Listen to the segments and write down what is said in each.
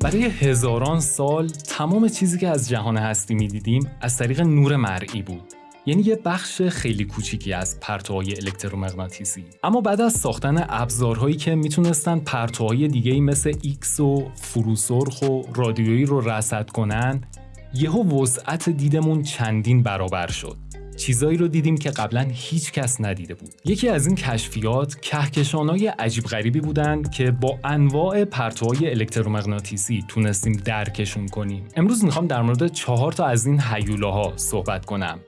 برای هزاران سال تمام چیزی که از جهان هستی می‌دیدیم از طریق نور مرئی بود. یعنی یه بخش خیلی کوچیکی از پرتوهای الکترومغناطیسی. اما بعد از ساختن ابزارهایی که می‌تونستن پرتوهای دیگه مثل ایکس و فروسرخ و رادیویی رو رصد کنن یهو وسعت دیدمون چندین برابر شد. چیزایی رو دیدیم که قبلا هیچ کس ندیده بود. یکی از این کشفیات کهکشانهای عجیب غریبی بودند که با انواع پرتوهای الکترومغناطیسی تونستیم درکشون کنیم. امروز می‌خوام در مورد چهار تا از این هیولاها صحبت کنم.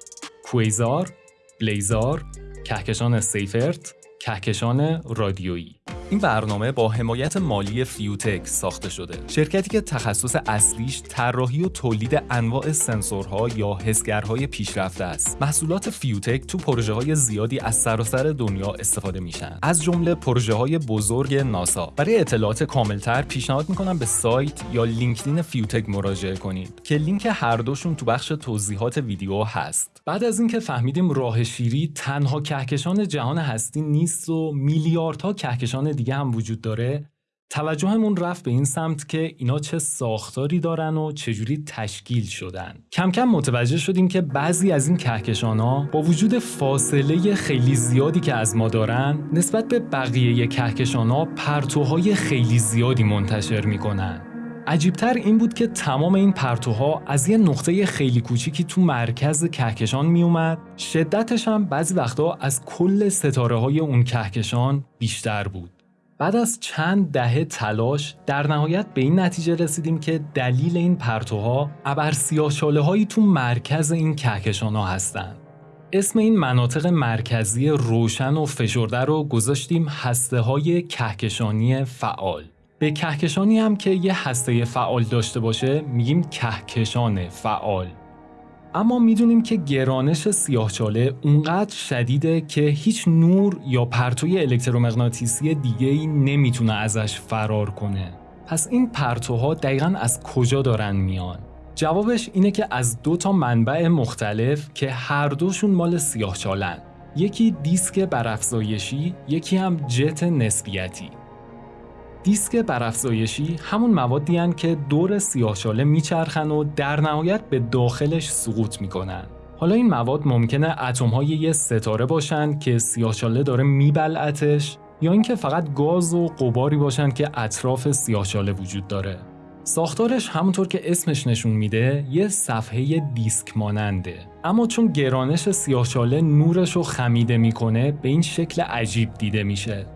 کوئیزار، بلیزار، کهکشان سیفرت، کهکشان رادیویی این برنامه با حمایت مالی فیوتک ساخته شده. شرکتی که تخصص اصلیش طراحی و تولید انواع سنسورها یا حسگرهای پیشرفته است. محصولات فیوتک تو پروژه های زیادی از سراسر دنیا استفاده میشن. از جمله پروژه های بزرگ ناسا. برای اطلاعات کاملتر پیشنهاد می‌کنم به سایت یا لینکدین فیوتک مراجعه کنید که لینک هر دوشون تو بخش توضیحات ویدیو هست. بعد از اینکه فهمیدیم راه شیری تنها کهکشان جهان هستی نیست و میلیاردها کهکشان دیگه هم وجود داره. توجهمون رفت به این سمت که اینا چه ساختاری دارن و چجوری تشکیل شدن. کم کم متوجه شدیم که بعضی از این کهکشان ها با وجود فاصله خیلی زیادی که از ما دارن نسبت به بقیه کهکشان ها پرتوهای خیلی زیادی منتشر می‌کنن. عجیبتر این بود که تمام این پرتوها از یه نقطه خیلی کوچیکی تو مرکز کهکشان میومد شدتش هم بعضی وقتا از کل ستاره های اون کهکشان بیشتر بود بعد از چند دهه تلاش در نهایت به این نتیجه رسیدیم که دلیل این پرتوها ابر سیاهچاله هایی تو مرکز این کهکشان ها هستند. اسم این مناطق مرکزی روشن و فشرده رو گذاشتیم هسته های کهکشانی فعال. به کهکشانی هم که یه هسته فعال داشته باشه میگیم کهکشان فعال. اما می‌دونیم که گرانش سیاهچاله اونقدر شدیده که هیچ نور یا پرتوی الکترومغناطیسی دیگه ای نمی‌تونه ازش فرار کنه. پس این پرتوها دقیقا از کجا دارن میان؟ جوابش اینه که از دو تا منبع مختلف که هر دوشون مال سیاهچالن. یکی دیسک برافزایشی، یکی هم جت نسبیتی. دیسک برافزایشی همون موادی هن که دور سیاهچاله میچرخن و در نهایت به داخلش سقوط می‌کنن. حالا این مواد ممکنه اتم های یه ستاره باشن که سیاهچاله داره میبلعتش یا اینکه فقط گاز و قباری باشن که اطراف سیاهچاله وجود داره. ساختارش همونطور که اسمش نشون میده یه صفحه دیسک ماننده اما چون گرانش سیاهچاله نورش رو خمیده می‌کنه به این شکل عجیب دیده میشه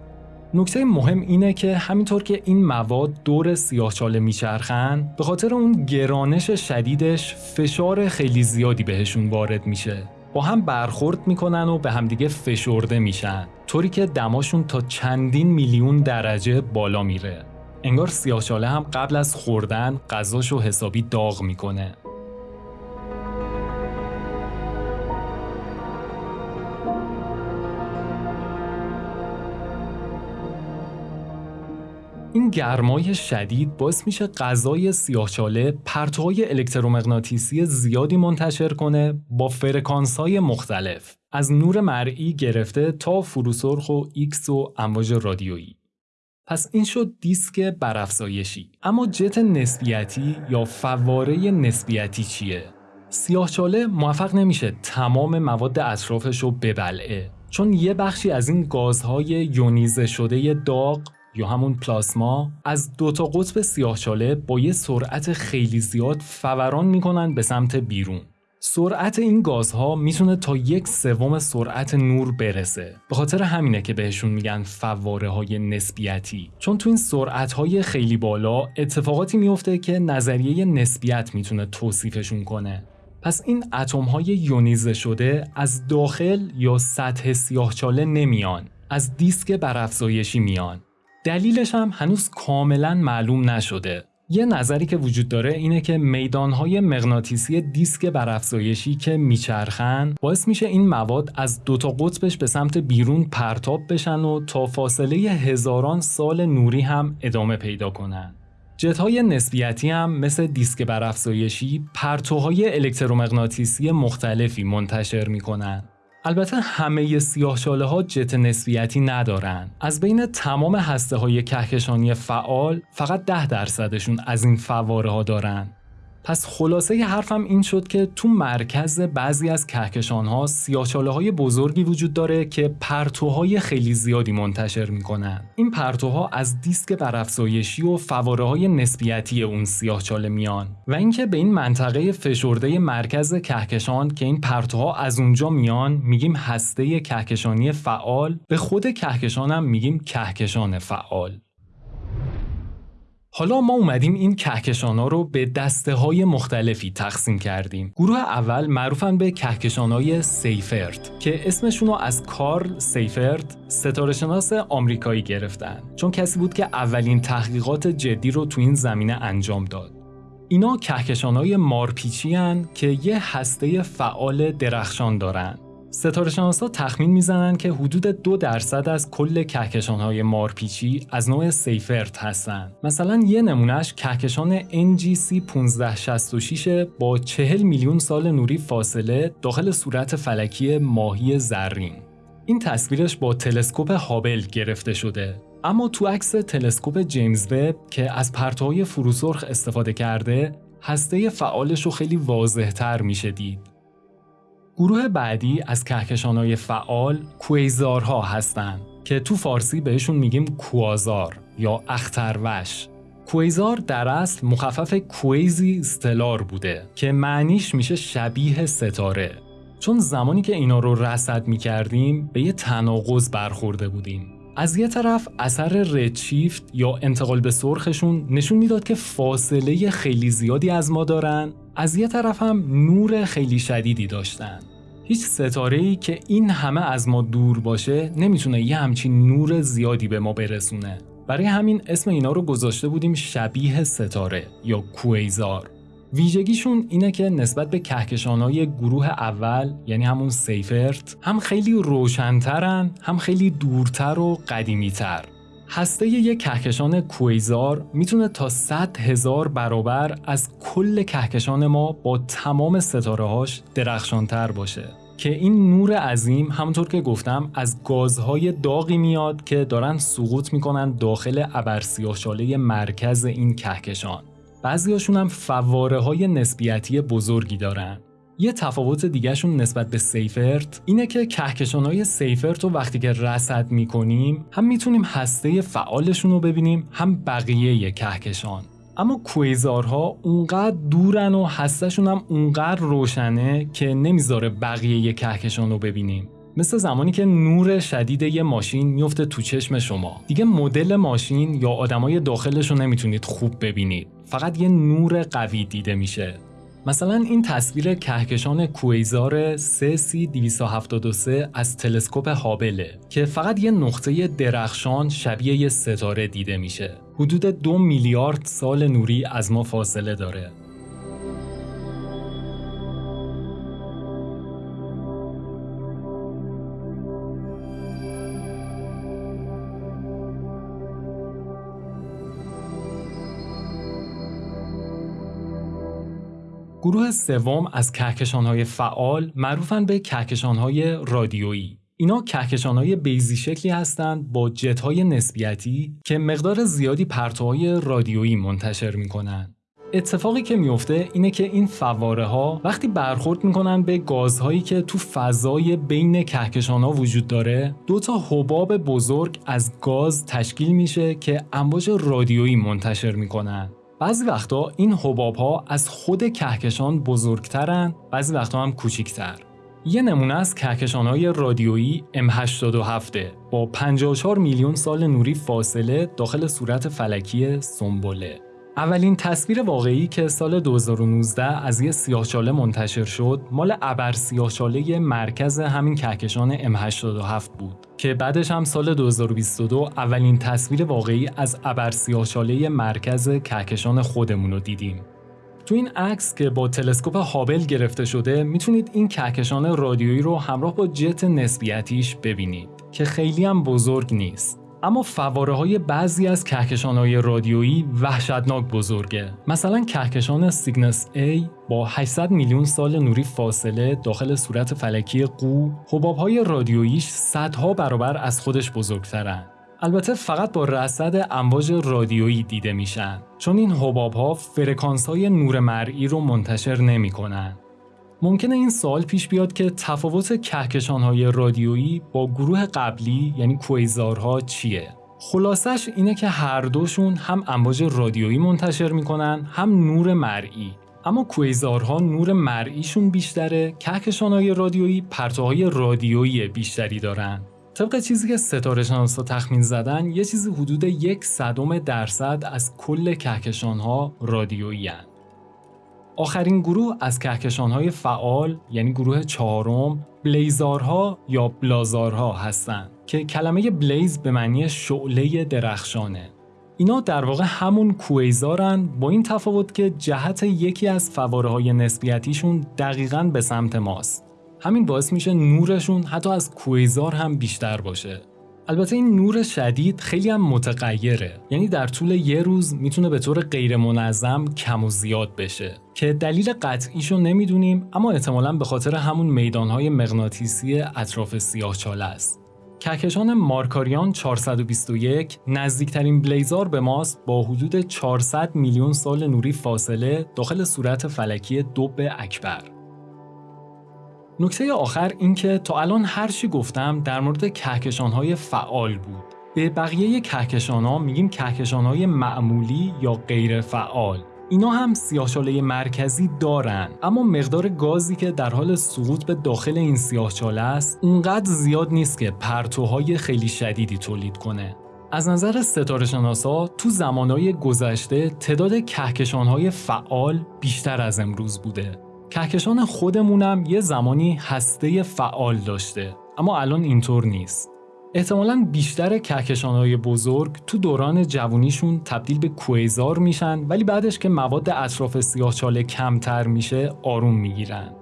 نکته مهم اینه که همینطور که این مواد دور سیاهچاله میچرخن به خاطر اون گرانش شدیدش فشار خیلی زیادی بهشون وارد میشه. با هم برخورد می‌کنن و به همدیگه فشرده میشن طوری که دماشون تا چندین میلیون درجه بالا میره. انگار سیاهچاله هم قبل از خوردن غذاشو حسابی داغ می‌کنه. این گرمای شدید باعث میشه غذای سیاهچاله پرتوهای الکترومغناطیسی زیادی منتشر کنه با فرکانس های مختلف. از نور مرئی گرفته تا فروسرخ و ایکس و امواج رادیویی. پس این شد دیسک برافزایشی. اما جت نسبیتی یا فواره نسبیتی چیه؟ سیاهچاله موفق نمیشه تمام مواد اطرافش رو ببلعه. چون یه بخشی از این گازهای یونیزه شده داغ یا همون پلاسما از دو تا قطب سیاهچاله با یه سرعت خیلی زیاد فوران می‌کنن به سمت بیرون. سرعت این گازها می‌تونه تا یک سوم سرعت نور برسه. به خاطر همینه که بهشون میگن فواره های نسبیتی. چون تو این سرعت های خیلی بالا اتفاقاتی میفته که نظریه نسبیت می‌تونه توصیفشون کنه. پس این اتم های یونیزه شده از داخل یا سطح سیاهچاله نمیان از دیسک برافزایشی میان. دلیلش هم هنوز کاملا معلوم نشده. یه نظری که وجود داره اینه که میدانهای مغناطیسی دیسک برافزایشی که میچرخن باعث میشه این مواد از دوتا قطبش به سمت بیرون پرتاب بشن و تا فاصله هزاران سال نوری هم ادامه پیدا کنن. جتهای نسبیتی هم مثل دیسک برافزایشی پرتوهای الکترومغناطیسی مختلفی منتشر می‌کنن البته همه سیاهچاله ها جت نسبیتی ندارن. از بین تمام هسته های کهکشانی فعال فقط ده درصدشون از این فواره ها دارن. پس خلاصه حرفم این شد که تو مرکز بعضی از کهکشان ها سیاهچاله های بزرگی وجود داره که پرتوهای خیلی زیادی منتشر می‌کنن. این پرتوها از دیسک برافزایشی و فواره های نسبیتی اون سیاهچاله میان و اینکه به این منطقه فشرده مرکز کهکشان که این پرتوها از اونجا میان میگیم هسته کهکشانی فعال به خود کهکشان هم میگیم کهکشان فعال. حالا ما اومدیم این کهکشان ها رو به دسته های مختلفی تقسیم کردیم. گروه اول معروفن به کهکشان های سیفرد که اسمشون رو از کارل سیفرد ستاره شناس آمریکایی گرفتن چون کسی بود که اولین تحقیقات جدی رو تو این زمینه انجام داد. اینا کهکشان های مارپیچی که یه هسته فعال درخشان دارن ستاره ها تخمین می‌زنن که حدود دو درصد از کل کهکشان های مارپیچی از نوع سیفرت هستن. مثلا یه نمونهش کهکشان NGC 1566 با 40 میلیون سال نوری فاصله داخل صورت فلکی ماهی زرین. این تصویرش با تلسکوپ هابل گرفته شده. اما تو عکس تلسکوپ جیمز وب که از پرتوهای فروسرخ استفاده کرده، هسته فعالش رو خیلی واضح تر میشه دید. گروه بعدی از کهکشانهای فعال کویزارها هستند که تو فارسی بهشون میگیم کوازار یا اختروش. کویزار در اصل مخفف کویزی استلار بوده که معنیش میشه شبیه ستاره. چون زمانی که اینا رو رصد می‌کردیم به یه تناقض برخورده بودیم. از یه طرف اثر ردشیفت یا انتقال به سرخشون نشون می‌داد که فاصله خیلی زیادی از ما دارن از یه طرف هم نور خیلی شدیدی داشتن. هیچ ستاره ای که این همه از ما دور باشه نمی‌تونه یه همچین نور زیادی به ما برسونه. برای همین اسم اینا رو گذاشته بودیم شبیه ستاره یا کویزار ویژگیشون اینه که نسبت به کهکشانهای گروه اول یعنی همون سیفرت هم خیلی روشنترن هم خیلی دورتر و قدیمیتر. هسته یک کهکشان کویزار می‌تونه تا 100 هزار برابر از کل کهکشان ما با تمام ستاره هاش درخشانتر باشه. که این نور عظیم همونطور که گفتم از گازهای داغی میاد که دارن سقوط می‌کنن داخل ابرسیاهچاله مرکز این کهکشان. بعضیاشون هم فواره های نسبیتی بزرگی دارن. یه تفاوت دیگهشون نسبت به سیفرت اینه که کهکشان های سیفرت رو وقتی که رصد می‌کنیم هم می‌تونیم هسته فعالشون رو ببینیم هم بقیه کهکشان. اما کویزارها اونقدر دورن و هستشون هم اونقدر روشنه که نمی‌ذاره بقیه کهکشان رو ببینیم. مثل زمانی که نور شدید یه ماشین میفته تو چشم شما. دیگه مدل ماشین یا آدمای داخلش رو نمی‌تونید خوب ببینید. فقط یه نور قوی دیده میشه مثلا این تصویر کهکشان کویزار 3C273 از تلسکوپ هابله که فقط یه نقطه درخشان شبیه یه ستاره دیده میشه. حدود دو میلیارد سال نوری از ما فاصله داره. گروه سوم از کهکشانهای فعال معروفن به کهکشانهای رادیویی. اینا کهکشانهای بیزی شکلی هستند با جتهای نسبیتی که مقدار زیادی پرتوهای رادیویی منتشر می‌کنن. اتفاقی که میفته اینه که این فواره ها وقتی برخورد می‌کنن به گازهایی که تو فضای بین کهکشان ها وجود داره دو تا حباب بزرگ از گاز تشکیل میشه که امواج رادیویی منتشر می‌کنن بعضی وقتا این حباب ها از خود کهکشان بزرگترن بعضی وقتا هم کوچیکتر. یه نمونه از کهکشان های رادیویی M87 با 54 میلیون سال نوری فاصله داخل صورت فلکی سنبله. اولین تصویر واقعی که سال 2019 از یه سیاهچاله منتشر شد مال ابر سیاهچاله مرکز همین کهکشان M87 بود که بعدش هم سال 2022 اولین تصویر واقعی از ابر سیاهچاله مرکز کهکشان خودمون رو دیدیم. تو این عکس که با تلسکوپ هابل گرفته شده می‌تونید این کهکشان رادیویی رو همراه با جت نسبیتیش ببینید که خیلی هم بزرگ نیست. اما فواره های بعضی از کهکشان های رادیویی وحشتناک بزرگه. مثلا کهکشان سیگنس A با 800 میلیون سال نوری فاصله داخل صورت فلکی قو حباب های رادیوییش صدها برابر از خودش بزرگترن. البته فقط با رصد امواج رادیویی دیده میشن. چون این حباب ها فرکانس های نور مرئی رو منتشر نمی‌کنن. ممکنه این سوال پیش بیاد که تفاوت کهکشان های رادیویی با گروه قبلی یعنی کویزارها چیه؟ خلاصش اینه که هر دوشون هم امواج رادیویی منتشر می‌کنن هم نور مرئی اما کویزارها نور مرئیشون بیشتره کهکشان های رادیویی پرتوهای رادیویی بیشتری دارن طبق چیزی که ستاره شناسا تخمین زدن یه چیزی حدود یک صدم درصد از کل کهکشان ها رادیویی. آخرین گروه از کهکشان های فعال یعنی گروه چهارم بلیزارها یا بلازارها هستند که کلمه بلیز به معنی شعله درخشانه. اینا در واقع همون کویزارن با این تفاوت که جهت یکی از فواره های نسبیتیشون دقیقا به سمت ماست. همین باعث میشه نورشون حتی از کویزار هم بیشتر باشه. البته این نور شدید خیلی هم متغیره. یعنی در طول یه روز می‌تونه به طور غیر منظم کم و زیاد بشه. که دلیل قطعیشو نمی‌دونیم اما احتمالا به خاطر همون میدانهای مغناطیسی اطراف سیاهچاله است. کهکشان مارکاریان 421 نزدیکترین بلیزار به ماست با حدود 400 میلیون سال نوری فاصله داخل صورت فلکی دوب اکبر. نکته آخر این که تا الان هر چی گفتم در مورد کهکشان های فعال بود. به بقیه کهکشان ها میگیم کهکشان های معمولی یا غیر فعال. اینا هم سیاهچاله مرکزی دارن اما مقدار گازی که در حال سقوط به داخل این سیاهچاله است اونقدر زیاد نیست که پرتوهای خیلی شدیدی تولید کنه از نظر ستاره شناسا تو زمانهای گذشته تعداد کهکشانهای فعال بیشتر از امروز بوده کهکشان خودمونم یه زمانی هسته فعال داشته اما الان اینطور نیست. احتمالا بیشتر کهکشانهای بزرگ تو دوران جوونیشون تبدیل به کویزار میشن ولی بعدش که مواد اطراف سیاهچاله کمتر میشه آروم می‌گیرن.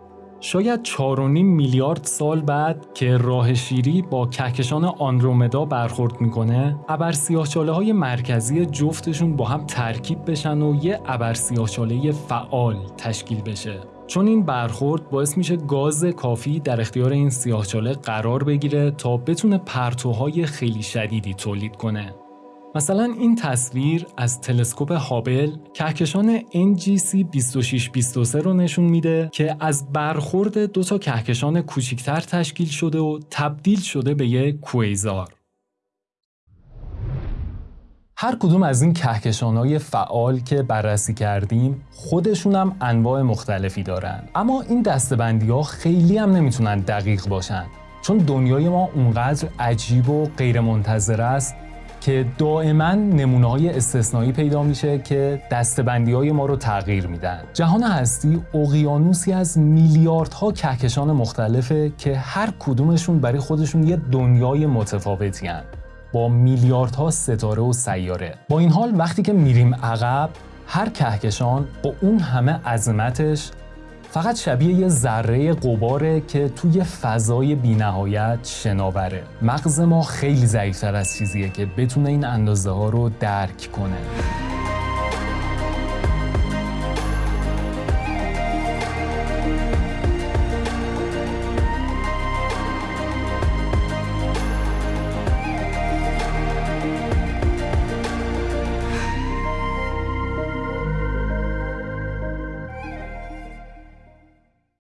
شاید 4.5 میلیارد سال بعد که راه شیری با کهکشان آندرومدا برخورد می‌کنه ابر سیاهچاله های مرکزی جفتشون با هم ترکیب بشن و یه ابر سیاهچاله فعال تشکیل بشه. چون این برخورد باعث میشه گاز کافی در اختیار این سیاهچاله قرار بگیره تا بتونه پرتوهای خیلی شدیدی تولید کنه. مثلا این تصویر از تلسکوپ هابل کهکشان NGC 2623 رو نشون میده که از برخورد دو تا کهکشان کوچیکتر تشکیل شده و تبدیل شده به یک کویزار. هر کدوم از این کهکشان های فعال که بررسی کردیم خودشون هم انواع مختلفی دارن. اما این دستبندی ها خیلی هم نمی‌تونن دقیق باشن. چون دنیای ما اونقدر عجیب و غیر منتظر است که دائما نمونه های استثنایی پیدا میشه که دستبندی های ما رو تغییر میدن. جهان هستی اقیانوسی از میلیاردها کهکشان مختلفه که هر کدومشون برای خودشون یه دنیای متفاوتی هن. با میلیاردها ستاره و سیاره. با این حال وقتی که میریم عقب هر کهکشان با اون همه عظمتش فقط شبیه یه ذره قباره که توی فضای بینهایت شناوره. مغز ما خیلی ضعیفتر از چیزیه که بتونه این اندازه ها رو درک کنه.